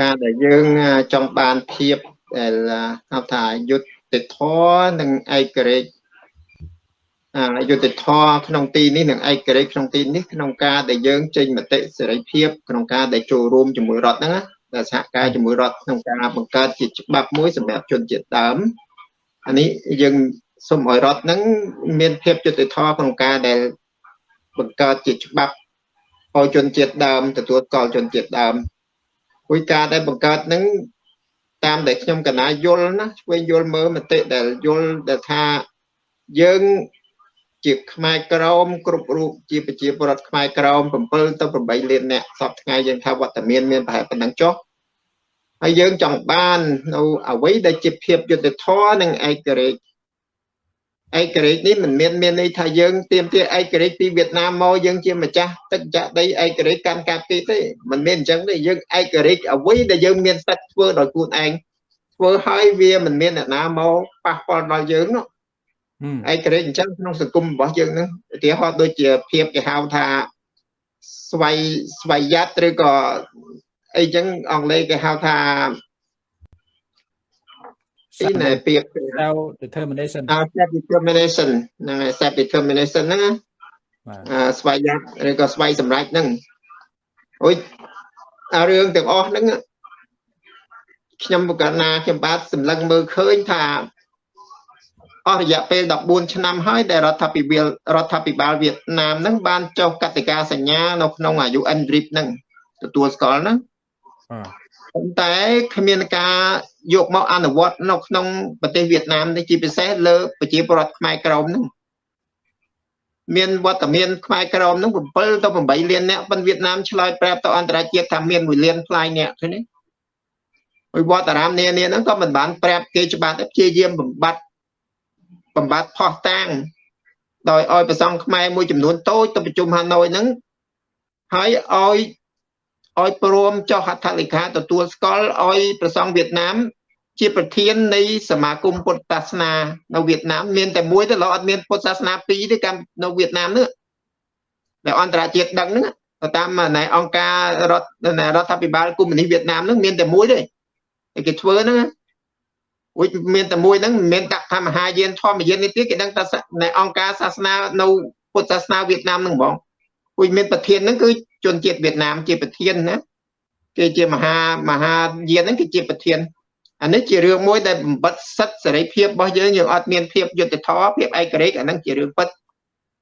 ការដែលយើងចង់បានភាពដែលហៅថាយុត្តិធម៌និងឯករាជ្យអយុត្តិធម៌ក្នុងទីនេះនិងឯករាជ្យក្នុងទីនេះក្នុងការដែលយើងចេញមតិសេរីភាពក្នុងការដែលចូលរួមជាមួយរដ្ឋហ្នឹងដែលសហការជាមួយរដ្ឋក្នុងការបង្កើតជាច្បាប់មួយសម្រាប់ជនជាតិដើមអានេះយើងសូមឲ្យរដ្ឋហ្នឹងមានភាពយុត្តិធម៌ក្នុងការដែលបង្កើតជាច្បាប់ឲ្យជនជាតិដើមទទួលស្គាល់ជនជាតិដើម គួយការដែលបង្កើតហ្នឹងតាមដែលខ្ញុំកណាយល់ណាឆ្វេងយល់មើលមតិដែលយល់ដែលថាយើងជាខ្មែរក្រមគ្រប់រូបជាប្រជាពលរដ្ឋខ្មែរក្រម7ទៅ8លានអ្នកសពថ្ងៃយើងថាវត្តមានមានប្រហែលប៉ុណ្ណឹងចុះហើយយើងចង់បាននៅអ្វីដែលជាភាពយុត្តិធម៌និងឯករាជ្យ ឯករាជ្យនេះមិនមានមានន័យថាយើងទៀមទាឯករាជ្យពីវៀតណាមមកយើងជាម្ចាស់ទឹកចាក់ដីឯករាជ្យកាន់កាប់ទីទេមិនមានអញ្ចឹងទេយើងឯករាជ្យអ្វីដែលយើងមានសិទ្ធិធ្វើដោយខ្លួនឯងធ្វើឲ្យវាមិនមានអ្នកណាមកប៉ះពាល់ដល់យើងនោះឯករាជ្យអញ្ចឹងក្នុងសង្គមរបស់យើងហ្នឹងឧទាហរណ៍ដូចជាភាពគេហៅថាស្វ័យស្វ័យយ័តឬក៏អីចឹងអង់គ្លេសគេហៅថា ពីណែពាក្យ self determination self determination ហ្នឹងហើយ self determination ហ្នឹងអាស្វ័យយ័តឬក៏ស្វ័យសម្រេចហ្នឹងអូយអារឿងទាំងអស់ហ្នឹងខ្ញុំបកណាខ្ញុំបាទសម្លឹងមើលឃើញថាអស់រយៈពេល14ឆ្នាំហើយដែលរដ្ឋាភិបាលរដ្ឋាភិបាលវៀតណាមហ្នឹងបានចុះកតិកាសញ្ញានៅក្នុងអាយុ NRIP ហ្នឹងទទួលស្គាល់ហ្នឹង ប៉ុន្តែគ្មានការយកមកអនុវត្តនៅក្នុងប្រទេសវៀតណាមនេះជាពិសេសលើប្រជាពលរដ្ឋខ្មែរក្រមហ្នឹងមានវត្តមានខ្មែរក្រមហ្នឹង7ទៅ8លានអ្នកប៉ុន្តែវៀតណាមឆ្លើយប្រាប់ទៅអន្តរជាតិថាមាន1លានផ្លាយអ្នកឃើញទេហើយវត្តអារាមនានាហ្នឹងក៏មិនបានប្រាប់គេច្បាស់ទេព្យាយាមបំបត្តិបំបត្តិផោះតាំងដោយឲ្យប្រសង់ខ្មែរមួយចំនួនតូចទៅប្រជុំហាណូយហ្នឹងហើយឲ្យ ឲ្យព្រមចុះហត្ថលេខាទទួលស្គាល់ឲ្យប្រសង់វៀតណាម ជាប្រធាននៃសមាគមពុទ្ធសាសនានៅវៀតណាមមានតែមួយទេឡើយអត់មានពុទ្ធសាសនាពីរទេកម្មនៅវៀតណាមនោះដែលអន្តរជាតិដឹងហ្នឹងតាមណែអង្គការរដ្ឋរដ្ឋាភិបាលកុម្មុយនីសវៀតណាមហ្នឹងមានតែមួយទេគេធ្វើហ្នឹងវិញមានតែមួយហ្នឹងមិនមែនដាក់ថាមហាយានធម្មយាននេះទេគេដឹងថានៅអង្គការសាសនានៅពុទ្ធសាសនាវៀតណាមហ្នឹងហ្មង វិញមានប្រធានហ្នឹងគឺជនជាតិវៀតណាមជាប្រធានណាគេជាមហាមហាយានហ្នឹងគេជាប្រធានអានេះជារឿងមួយដែលបំបត្តិសិទ្ធិសេរីភាពរបស់យើងយើងអត់មានភាពយុត្តិធម៌ភាពឯករាជ្យអាហ្នឹងជារឿងពិត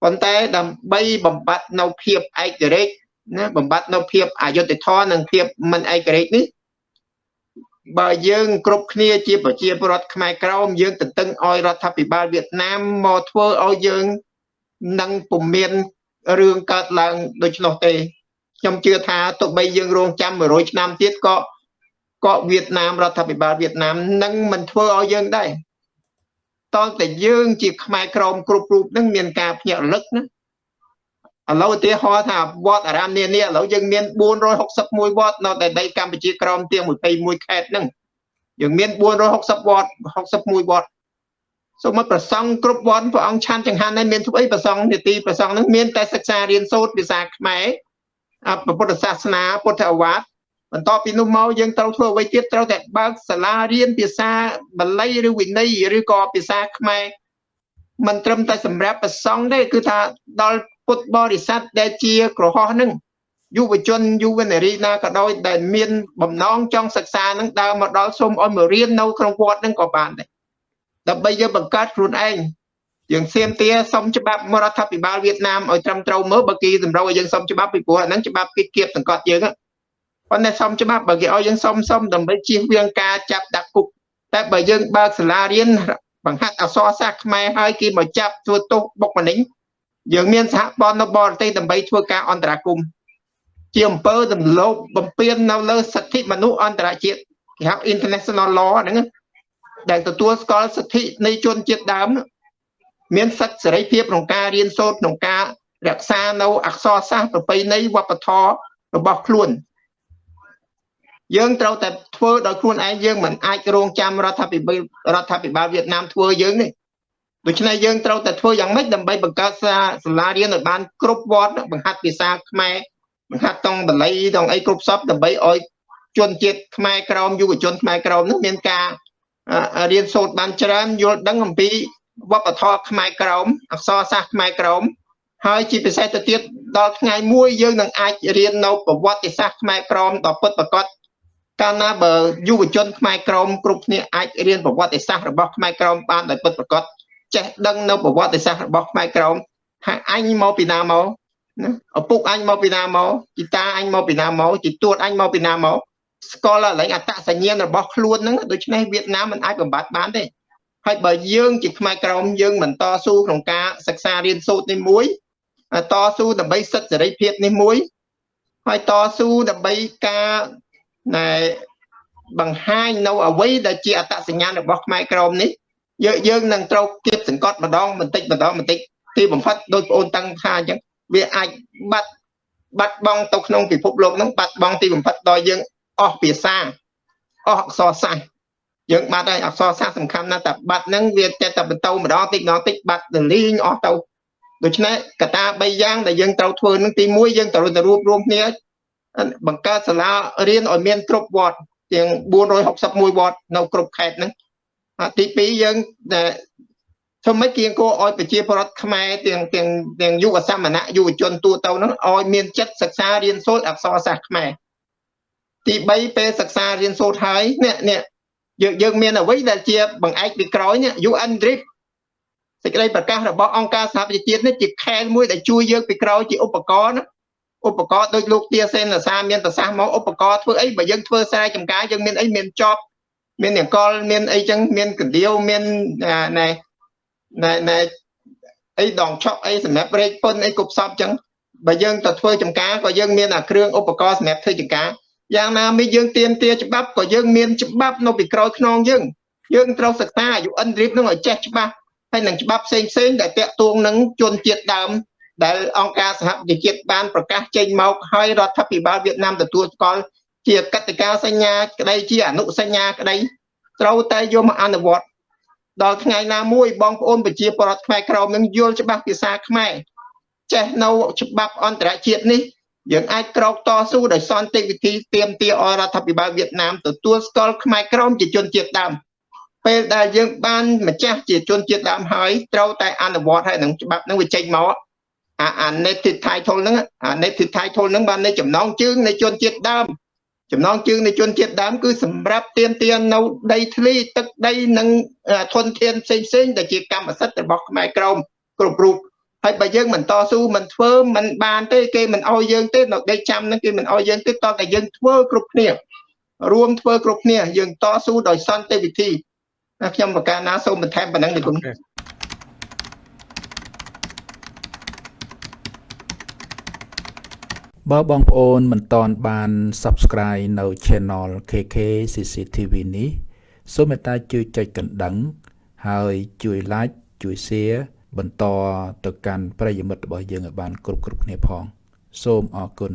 ប៉ុន្តែដើម្បីបំបត្តិនៅភាពឯករាជ្យណាបំបត្តិនៅភាពអយុត្តិធម៌និងភាពមិនឯករាជ្យនេះបើយើងគ្រប់គ្នាជាប្រជាពលរដ្ឋខ្មែរក្រមយើងទន្ទឹងឲ្យរដ្ឋាភិបាលវៀតណាមមកធ្វើឲ្យយើងនឹងពុំមាន រឿងកើតឡើងដូច្នោះទេខ្ញុំជឿថាទោះបីយើងរងចាំ100ឆ្នាំទៀតក៏ក៏វៀតណាមរដ្ឋាភិបាលវៀតណាមនឹងមិនធ្វើឲ្យយើងដែរតតែយើងជាខ្មែរក្រមគ្រប់រូបនឹងមានការភ្ញាក់រលឹកណាឥឡូវឧទាហរណ៍ថាវត្តអារាមនានាឥឡូវយើងមាន461វត្តនៅតែដីកម្ពុជាក្រមទាំង21ខេត្តហ្នឹងយើងមាន460វត្ត61វត្ត សូមមកប្រសង់គ្រប់វត្តព្រះអង្គឆាន់ចង្ហាន់ហើយមានធ្វើអីប្រសង់នីតិប្រសង់ហ្នឹងមានតែសិក្សារៀនសូត្រភាសាខ្មែរពុទ្ធសាសនាពុទ្ធអវាទបន្ទាប់ពីនោះមកយើងត្រូវធ្វើអ្វីទៀតត្រូវតែបើកសាលារៀនភាសាបាលីឬវិន័យឬក៏ភាសាខ្មែរមិនត្រឹមតែសម្រាប់ប្រសង់ទេគឺថាដល់ពុទ្ធបរិស័ទដែលជាក្រហោះនឹងយុវជនយុវនារីណាក៏ដោយដែលមានបំណងចង់សិក្សានឹងដើរមកដល់សូមឲ្យមករៀននៅក្នុងវត្តនឹងក៏បានដែរ ដើម្បីយើងបង្កើតខ្លួនឯងយើងសៀមទាសុំច្បាប់រដ្ឋាភិបាលវៀតណាមឲ្យត្រឹមត្រូវមើលបើគេតម្រូវឲ្យយើងសុំច្បាប់ពីព្រោះអាហ្នឹងច្បាប់គេគៀបសង្កត់យើងប៉ុន្តែសុំច្បាប់បើគេឲ្យយើងសុំសុំដើម្បីជៀសវាងការចាប់ដាក់គុកតែបើយើងបើកសាលារៀនបង្ហាត់អក្សរសាស្ត្រខ្មែរឲ្យគេមកចាប់ធ្វើទោសបុកម្នេញយើងមានសហព័ន្ធនៅបរទេសដើម្បីធ្វើការអន្តរាគមជាអំពើទម្លាប់បំពាននៅលើសិទ្ធិមនុស្សអន្តរជាតិគេហៅ international law ហ្នឹង ដែលទទួលស្គាល់សិទ្ធិនៃជនជាតិដើមមានសិទ្ធិសេរីភាពក្នុងការរៀនសូត្រក្នុងការរក្សានៅអក្សរសាស្ត្រប្រពៃណីវប្បធម៌របស់ខ្លួនយើងត្រូវតែធ្វើដោយខ្លួនឯងយើងមិនអាចរងចាំរដ្ឋាភិបាលរដ្ឋាភិបាលវៀតណាមធ្វើយើងនេះដូច្នេះយើងត្រូវតែធ្វើយ៉ាងម៉េចដើម្បីបង្កើតសាលារៀនឲ្យបានគ្រប់វត្តបង្ហាត់ភាសាខ្មែរបង្ហាត់តង់បាលីតង់អីគ្រប់សពដើម្បីឲ្យជនជាតិខ្មែរក្រមយុវជនខ្មែរក្រមនឹងមានការ រៀនសូត្របានច្រើនយល់ដឹងអំពីវប្បធម៌ខ្មែរក្រមអក្សរសាស្ត្រខ្មែរក្រមហើយជាពិសេសទៅទៀតដល់ថ្ងៃមួយយើងនឹងអាចរៀននៅប្រវត្តិសាស្ត្រខ្មែរក្រមដ៏ពិតប្រាកដកាលណាបើយុវជនខ្មែរក្រមគ្រប់គ្នាអាចរៀនប្រវត្តិសាស្ត្ររបស់ខ្មែរក្រមបានដោយពិតប្រាកដចេះដឹងនៅប្រវត្តិសាស្ត្ររបស់ខ្មែរក្រមហើយអញមកពីណាមកណាឪពុកអញមកពីណាមកជីតាអញមកពីណាមកជីទួតអញមកពីណាមក ស្គាល់ឡើងអត្តសញ្ញាណរបស់ខ្លួនហ្នឹងដូច្នេះវៀតណាមមិនអាចបំបត្តិបានទេហើយបើយើងជាខ្មែរក្រមយើងមិនតស៊ូក្នុងការសិក្សារៀនសូត្រនេះមួយតស៊ូដើម្បីសិទ្ធិសេរីភាពនេះមួយហើយតស៊ូដើម្បីការណែបង្ហាញនៅអ្វីដែលជាអត្តសញ្ញាណរបស់ខ្មែរក្រមនេះយើងយើងនឹងត្រូវគៀបសង្កត់ម្ដងបន្តិចម្ដងបន្តិចទីបំផុតដោយបងអូនតាំងថាអញ្ចឹងវាអាចបាត់បាត់បង់ទៅក្នុងពិភពលោកហ្នឹងបាត់បង់ទីបំផុតដល់យើង អស់ភាសាអស់អក្សរសាស្ត្រយើងបាត់ហើយអក្សរសាស្ត្រសំខាន់ណាស់តែបាត់ហ្នឹងវាតែតែបន្តម្ដងតិចម្ដងតិចបាត់ទៅលីងអស់ទៅដូច្នេះកតា3យ៉ាងដែលយើងត្រូវធ្វើនឹងទី1យើងត្រូវទៅរួបរวมគ្នាបង្កើតសាលារៀនឲ្យមានគ្រប់វត្តទាំង461វត្តនៅគ្រប់ខេត្តហ្នឹងទី2យើងដែលធ្វើម៉េចគៀងគោឲ្យប្រជាពលរដ្ឋខ្មែរទាំងទាំងទាំងយុវសមណៈយុវជនទូទៅហ្នឹងឲ្យមានចិត្តសិក្សារៀនសូត្រអក្សរសាស្ត្រខ្មែរ ទី3ពេលសិក្សារៀនសូត្រហើយនេះនេះយើងយើងមានអ្វីដែលជាបង្អែកពីក្រោយនេះ UN DRIP សេចក្តីប្រកាសរបស់អង្គការសហប្រជាជាតិនេះជាខែលមួយដែលជួយយើងពីក្រោយជាឧបករណ៍ណាឧបករណ៍ដូចលោកទាសេនសាមានប្រសាសន៍មកឧបករណ៍ធ្វើអីបើយើងធ្វើស្រែចម្ការយើងមានអីមានចប់មានអង្កលមានអីចឹងមានកណ្ដៀវមានណែណែណែអីដងឆក់អីសម្រាប់រែកពុនអីគប់សពចឹងបើយើងទៅធ្វើចម្ការក៏យើងមានអាគ្រឿងឧបករណ៍សម្រាប់ធ្វើចម្ការ យ៉ាងណាមីយើងទៀមទាច្បាប់ក៏យើងមានច្បាប់នៅពីក្រោយខ្នងយើងយើងត្រូវសិក្សាអាយុអិនរីបនឹងឲ្យចេះច្បាស់ហើយនឹងច្បាប់ផ្សេងផ្សេងដែលតាក់ទងនឹងជនជាតិដើមដែលអង្គការសហប្រជាជាតិបានប្រកាសចេញមកហើយរដ្ឋាភិបាលវៀតណាមទទួលស្គាល់ជាកតិកាសញ្ញាក្តីជាអនុសញ្ញាក្តីត្រូវតែយកមកអនុវត្តដល់ថ្ងៃណាមួយបងប្អូនប្រជាពលរដ្ឋខ្មែរក្រមនឹងយល់ច្បាស់ភាសាខ្មែរចេះនៅច្បាប់អន្តរជាតិនេះ យើងអាចក្រោកតស៊ូដោយសន្តិវិធីទៀមទាអរដ្ឋាភិបាលវៀតណាមទទួលស្គាល់ខ្មែរក្រមជាជនជាតិដើមពេលដែលយើងបានម្ចាស់ជាជនជាតិដើមហើយត្រូវតែអនុវត្តឲ្យនឹងច្បាប់នឹងវាចេញមកអាអា native title ហ្នឹងអា native title ហ្នឹងបាននៃចំណងជើងនៃជនជាតិដើមចំណងជើងនៃជនជាតិដើមគឺសម្រាប់ទៀមទានៅដីធ្លីទឹកដីនិងធនធានផ្សេងផ្សេងដែលជាកម្មសិទ្ធិរបស់ខ្មែរក្រមគ្រប់រូប ហើយបើយើងមិនតស៊ូមិនធ្វើមិនបានទេគេមិនអោយយើងទេនៅដីចាំហ្នឹងគេមិនអោយយើងទេតតែយើងធ្វើគ្រប់គ្នារួមធ្វើគ្រប់គ្នាយើងតស៊ូដោយសន្តិវិធីខ្ញុំប្រកាសណាសូមបន្ថែមប៉ុណ្ណឹងនេះគុណបើបងប្អូនមិនតន់បាន Subscribe នៅ Channel KK CCTV នេះសូមមេត្តាជួយចុចកណ្ដឹង ហើយជួយ Like ជួយ Share បន្តទៅកាន់ប្រិយមិត្តរបស់យើងឲ្យបានគ្រប់គ្រប់គ្នាផង សូមអរគុណ